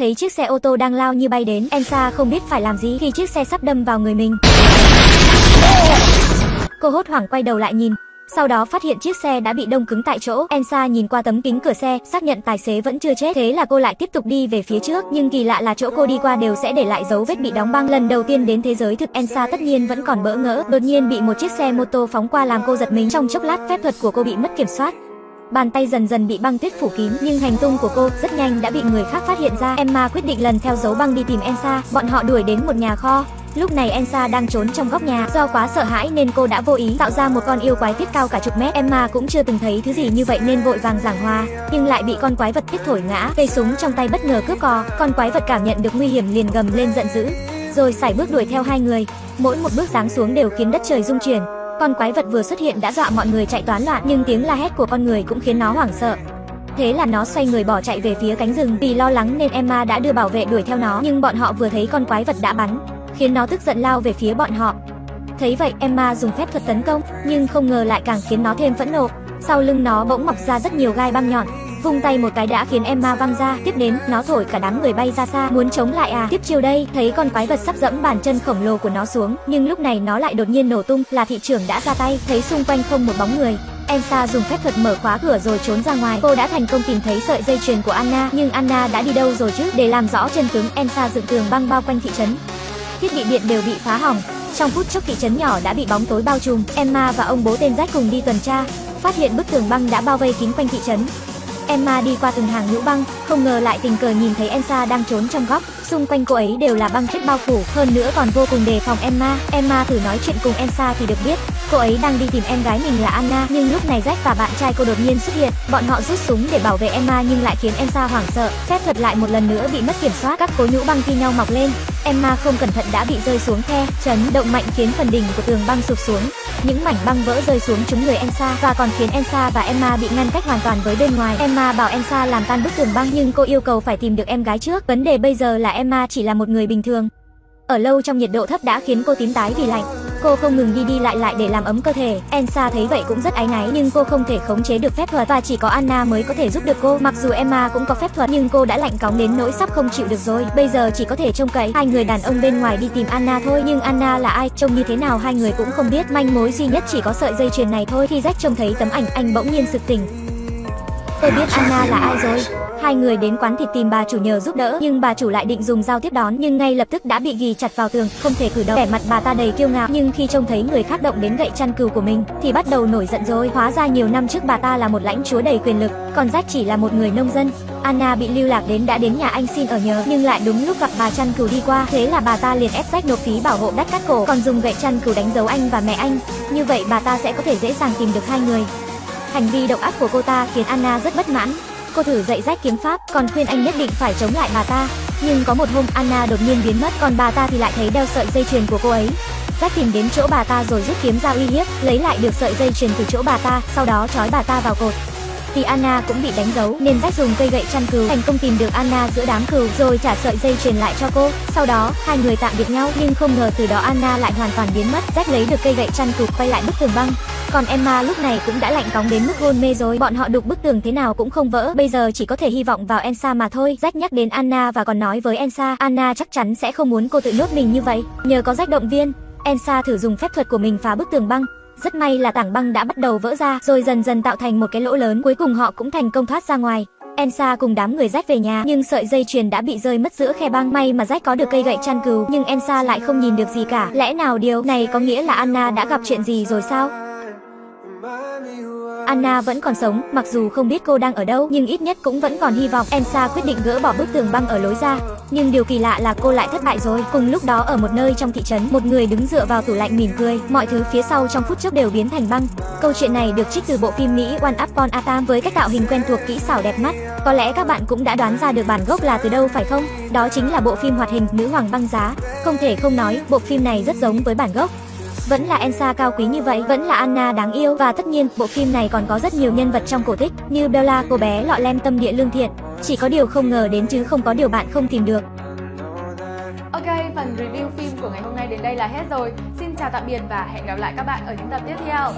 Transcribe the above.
thấy chiếc xe ô tô đang lao như bay đến, Elsa không biết phải làm gì khi chiếc xe sắp đâm vào người mình. Cô hốt hoảng quay đầu lại nhìn, sau đó phát hiện chiếc xe đã bị đông cứng tại chỗ. Elsa nhìn qua tấm kính cửa xe, xác nhận tài xế vẫn chưa chết. Thế là cô lại tiếp tục đi về phía trước, nhưng kỳ lạ là chỗ cô đi qua đều sẽ để lại dấu vết bị đóng băng. Lần đầu tiên đến thế giới thực Elsa tất nhiên vẫn còn bỡ ngỡ. Đột nhiên bị một chiếc xe mô tô phóng qua làm cô giật mình. Trong chốc lát phép thuật của cô bị mất kiểm soát. Bàn tay dần dần bị băng tuyết phủ kín, nhưng hành tung của cô rất nhanh đã bị người khác phát hiện ra. Emma quyết định lần theo dấu băng đi tìm Elsa. Bọn họ đuổi đến một nhà kho, Lúc này Elsa đang trốn trong góc nhà, do quá sợ hãi nên cô đã vô ý tạo ra một con yêu quái thiết cao cả chục mét. Emma cũng chưa từng thấy thứ gì như vậy nên vội vàng giảng hòa, nhưng lại bị con quái vật thiết thổi ngã. Cây súng trong tay bất ngờ cướp cò, con quái vật cảm nhận được nguy hiểm liền gầm lên giận dữ, rồi sải bước đuổi theo hai người. Mỗi một bước giáng xuống đều khiến đất trời rung chuyển. Con quái vật vừa xuất hiện đã dọa mọi người chạy toán loạn, nhưng tiếng la hét của con người cũng khiến nó hoảng sợ. Thế là nó xoay người bỏ chạy về phía cánh rừng. Vì lo lắng nên Emma đã đưa bảo vệ đuổi theo nó, nhưng bọn họ vừa thấy con quái vật đã bắn, khiến nó tức giận lao về phía bọn họ. Thấy vậy, Emma dùng phép thuật tấn công, nhưng không ngờ lại càng khiến nó thêm phẫn nộ. Sau lưng nó bỗng mọc ra rất nhiều gai băng nhọn, vung tay một cái đã khiến Emma văng ra, tiếp đến, nó thổi cả đám người bay ra xa, muốn chống lại à? Tiếp chiêu đây, thấy con quái vật sắp dẫm bàn chân khổng lồ của nó xuống, nhưng lúc này nó lại đột nhiên nổ tung, là thị trưởng đã ra tay, thấy xung quanh không một bóng người, Elsa dùng phép thuật mở khóa cửa rồi trốn ra ngoài. Cô đã thành công tìm thấy sợi dây chuyền của Anna, nhưng Anna đã đi đâu rồi chứ? Để làm rõ chân tướng, Elsa dựng tường băng bao quanh thị trấn, thiết bị điện đều bị phá hỏng. Trong phút chốc thị trấn nhỏ đã bị bóng tối bao trùm, Emma và ông bố tên Jack cùng đi tuần tra, phát hiện bức tường băng đã bao vây kín quanh thị trấn. Emma đi qua từng hàng nhũ băng, không ngờ lại tình cờ nhìn thấy Elsa đang trốn trong góc, xung quanh cô ấy đều là băng tuyết bao phủ, hơn nữa còn vô cùng đề phòng Emma. Emma thử nói chuyện cùng Elsa thì được biết, cô ấy đang đi tìm em gái mình là Anna, nhưng lúc này Jack và bạn trai cô đột nhiên xuất hiện, bọn họ rút súng để bảo vệ Emma nhưng lại khiến Elsa hoảng sợ, phép thuật lại một lần nữa bị mất kiểm soát, các cố nhũ băng thi nhau mọc lên, Emma không cẩn thận đã bị rơi xuống khe, chấn động mạnh khiến phần đỉnh của tường băng sụp xuống. Những mảnh băng vỡ rơi xuống trúng người Elsa và còn khiến Elsa và Emma bị ngăn cách hoàn toàn với bên ngoài. Emma bảo Elsa làm tan bức tường băng nhưng cô yêu cầu phải tìm được em gái trước. Vấn đề bây giờ là Emma chỉ là một người bình thường. Ở lâu trong nhiệt độ thấp đã khiến cô tím tái vì lạnh. Cô không ngừng đi đi lại lại để làm ấm cơ thể. Elsa thấy vậy cũng rất áy náy nhưng cô không thể khống chế được phép thuật và chỉ có Anna mới có thể giúp được cô. Mặc dù Emma cũng có phép thuật nhưng cô đã lạnh cóng đến nỗi sắp không chịu được rồi. Bây giờ chỉ có thể trông cậy hai người đàn ông bên ngoài đi tìm Anna thôi. Nhưng Anna là ai, trông như thế nào hai người cũng không biết. Manh mối duy nhất chỉ có sợi dây chuyền này thôi. Khi Jack trông thấy tấm ảnh, anh bỗng nhiên sực tỉnh. Tôi biết Anna là ai rồi. Hai người đến quán thịt tìm bà chủ nhờ giúp đỡ, nhưng bà chủ lại định dùng dao tiếp đón, nhưng ngay lập tức đã bị ghi chặt vào tường, không thể cử động. Vẻ mặt bà ta đầy kiêu ngạo, nhưng khi trông thấy người khác động đến gậy chăn cừu của mình, thì bắt đầu nổi giận rồi. Hóa ra nhiều năm trước bà ta là một lãnh chúa đầy quyền lực, còn Jack chỉ là một người nông dân. Anna bị lưu lạc đến đã đến nhà anh xin ở nhờ, nhưng lại đúng lúc gặp bà chăn cừu đi qua, thế là bà ta liền ép Jack nộp phí bảo hộ đắt cắt cổ, còn dùng gậy chăn cừu đánh dấu anh và mẹ anh. Như vậy bà ta sẽ có thể dễ dàng tìm được hai người. Hành vi độc ác của cô ta khiến Anna rất bất mãn, Cô thử dạy rách kiếm pháp, còn khuyên anh nhất định phải chống lại bà ta. Nhưng có một hôm Anna đột nhiên biến mất, còn bà ta thì lại thấy đeo sợi dây chuyền của cô ấy. Jack tìm đến chỗ bà ta rồi rút kiếm ra uy hiếp, lấy lại được sợi dây chuyền từ chỗ bà ta, sau đó trói bà ta vào cột. Vì Anna cũng bị đánh dấu nên Jack dùng cây gậy chăn cừu thành công tìm được Anna giữa đám cừu rồi trả sợi dây chuyền lại cho cô. Sau đó, hai người tạm biệt nhau nhưng không ngờ từ đó Anna lại hoàn toàn biến mất. Jack lấy được cây gậy chăn cừu quay lại bức tường băng. Còn Emma lúc này cũng đã lạnh cóng đến mức hôn mê rồi. Bọn họ đục bức tường thế nào cũng không vỡ. Bây giờ chỉ có thể hy vọng vào Elsa mà thôi. Jack nhắc đến Anna và còn nói với Elsa, Anna chắc chắn sẽ không muốn cô tự nhốt mình như vậy. Nhờ có Jack động viên, Elsa thử dùng phép thuật của mình phá bức tường băng. Rất may là tảng băng đã bắt đầu vỡ ra, rồi dần dần tạo thành một cái lỗ lớn, cuối cùng họ cũng thành công thoát ra ngoài. Elsa cùng đám người Jack về nhà, nhưng sợi dây chuyền đã bị rơi mất giữa khe băng. May mà Jack có được cây gậy chăn cừu, nhưng Elsa lại không nhìn được gì cả. Lẽ nào điều này có nghĩa là Anna đã gặp chuyện gì rồi sao? Anna vẫn còn sống, mặc dù không biết cô đang ở đâu, nhưng ít nhất cũng vẫn còn hy vọng. Elsa quyết định gỡ bỏ bức tường băng ở lối ra, nhưng điều kỳ lạ là cô lại thất bại rồi. Cùng lúc đó ở một nơi trong thị trấn, một người đứng dựa vào tủ lạnh mỉm cười, mọi thứ phía sau trong phút chốc đều biến thành băng. Câu chuyện này được trích từ bộ phim Mỹ One Upon a Time với cách tạo hình quen thuộc kỹ xảo đẹp mắt. Có lẽ các bạn cũng đã đoán ra được bản gốc là từ đâu phải không? Đó chính là bộ phim hoạt hình Nữ hoàng băng giá. Không thể không nói, bộ phim này rất giống với bản gốc. Vẫn là Elsa cao quý như vậy, vẫn là Anna đáng yêu và tất nhiên, bộ phim này còn có rất nhiều nhân vật trong cổ tích như Bella, cô bé lọ lem tâm địa lương thiện. Chỉ có điều không ngờ đến chứ không có điều bạn không tìm được. Ok, phần review phim của ngày hôm nay đến đây là hết rồi. Xin chào tạm biệt và hẹn gặp lại các bạn ở những tập tiếp theo.